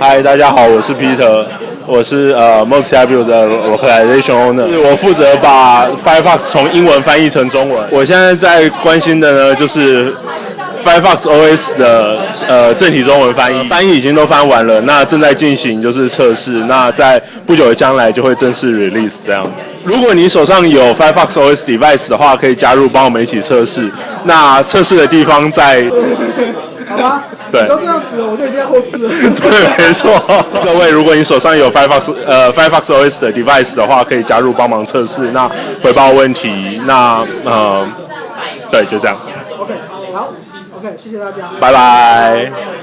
嗨，大家好，我是 Peter，我是呃 MostAble 的 Localization Owner，我负责把 Firefox 从英文翻译成中文。我现在在关心的呢，就是 Firefox OS 的呃正体中文翻译，翻译已经都翻完了，那正在进行就是测试，那在不久的将来就会正式 release 这样。如果你手上有 Firefox OS device 的话，可以加入帮我们一起测试。那测试的地方在。好吧，对，都这样子了，我就一定要后置。对，没错。各位，如果你手上有 Firefox 呃 Firefox OS 的 device 的话，可以加入帮忙测试，那回报问题，那呃，对，就这样。OK，好，OK，谢谢大家，拜拜。